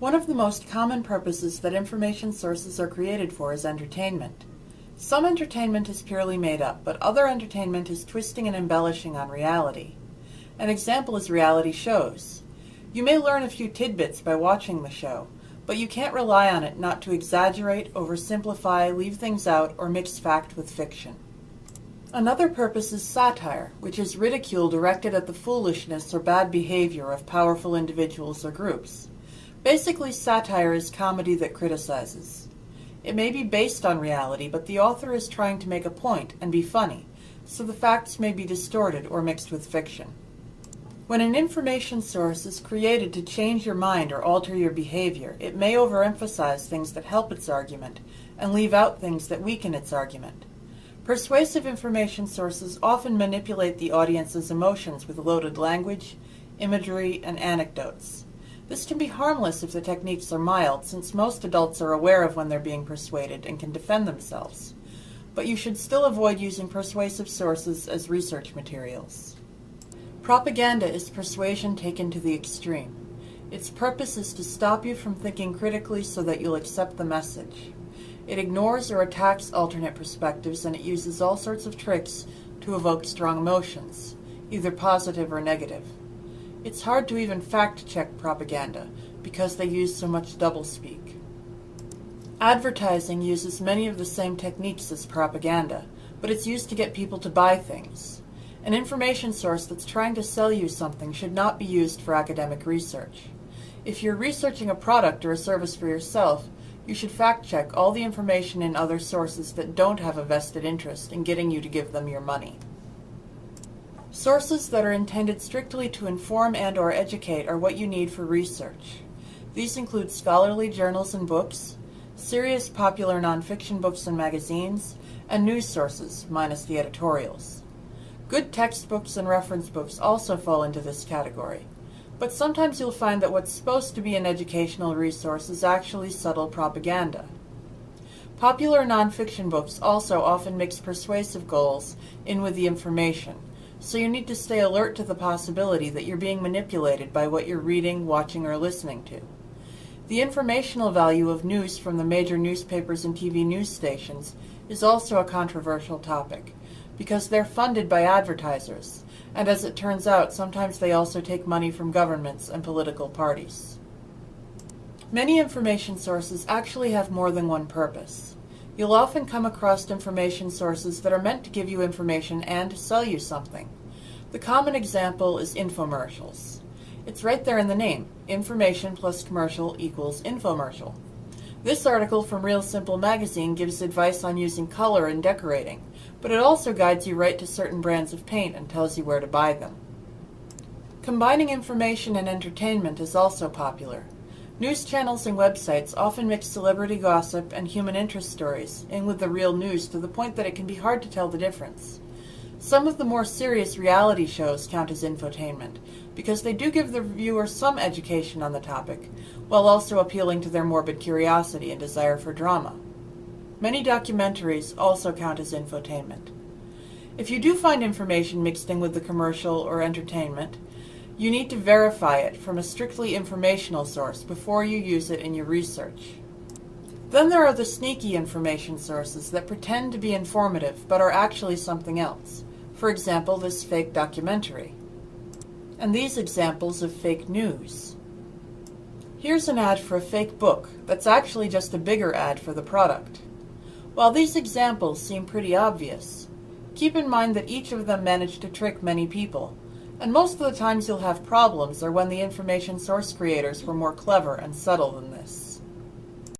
One of the most common purposes that information sources are created for is entertainment. Some entertainment is purely made up, but other entertainment is twisting and embellishing on reality. An example is reality shows. You may learn a few tidbits by watching the show, but you can't rely on it not to exaggerate, oversimplify, leave things out, or mix fact with fiction. Another purpose is satire, which is ridicule directed at the foolishness or bad behavior of powerful individuals or groups. Basically, satire is comedy that criticizes. It may be based on reality, but the author is trying to make a point and be funny, so the facts may be distorted or mixed with fiction. When an information source is created to change your mind or alter your behavior, it may overemphasize things that help its argument and leave out things that weaken its argument. Persuasive information sources often manipulate the audience's emotions with loaded language, imagery, and anecdotes. This can be harmless if the techniques are mild, since most adults are aware of when they're being persuaded and can defend themselves. But you should still avoid using persuasive sources as research materials. Propaganda is persuasion taken to the extreme. Its purpose is to stop you from thinking critically so that you'll accept the message. It ignores or attacks alternate perspectives and it uses all sorts of tricks to evoke strong emotions, either positive or negative. It's hard to even fact-check propaganda because they use so much doublespeak. Advertising uses many of the same techniques as propaganda, but it's used to get people to buy things. An information source that's trying to sell you something should not be used for academic research. If you're researching a product or a service for yourself, you should fact-check all the information in other sources that don't have a vested interest in getting you to give them your money. Sources that are intended strictly to inform and or educate are what you need for research. These include scholarly journals and books, serious popular nonfiction books and magazines, and news sources, minus the editorials. Good textbooks and reference books also fall into this category, but sometimes you'll find that what's supposed to be an educational resource is actually subtle propaganda. Popular nonfiction books also often mix persuasive goals in with the information, so you need to stay alert to the possibility that you're being manipulated by what you're reading, watching, or listening to. The informational value of news from the major newspapers and TV news stations is also a controversial topic, because they're funded by advertisers, and as it turns out, sometimes they also take money from governments and political parties. Many information sources actually have more than one purpose. You'll often come across information sources that are meant to give you information and sell you something. The common example is infomercials. It's right there in the name. Information plus commercial equals infomercial. This article from Real Simple magazine gives advice on using color in decorating, but it also guides you right to certain brands of paint and tells you where to buy them. Combining information and entertainment is also popular. News channels and websites often mix celebrity gossip and human interest stories in with the real news to the point that it can be hard to tell the difference. Some of the more serious reality shows count as infotainment because they do give the viewer some education on the topic, while also appealing to their morbid curiosity and desire for drama. Many documentaries also count as infotainment. If you do find information mixed in with the commercial or entertainment, you need to verify it from a strictly informational source before you use it in your research. Then there are the sneaky information sources that pretend to be informative but are actually something else. For example, this fake documentary. And these examples of fake news. Here's an ad for a fake book that's actually just a bigger ad for the product. While these examples seem pretty obvious, keep in mind that each of them managed to trick many people and most of the times you'll have problems are when the information source creators were more clever and subtle than this.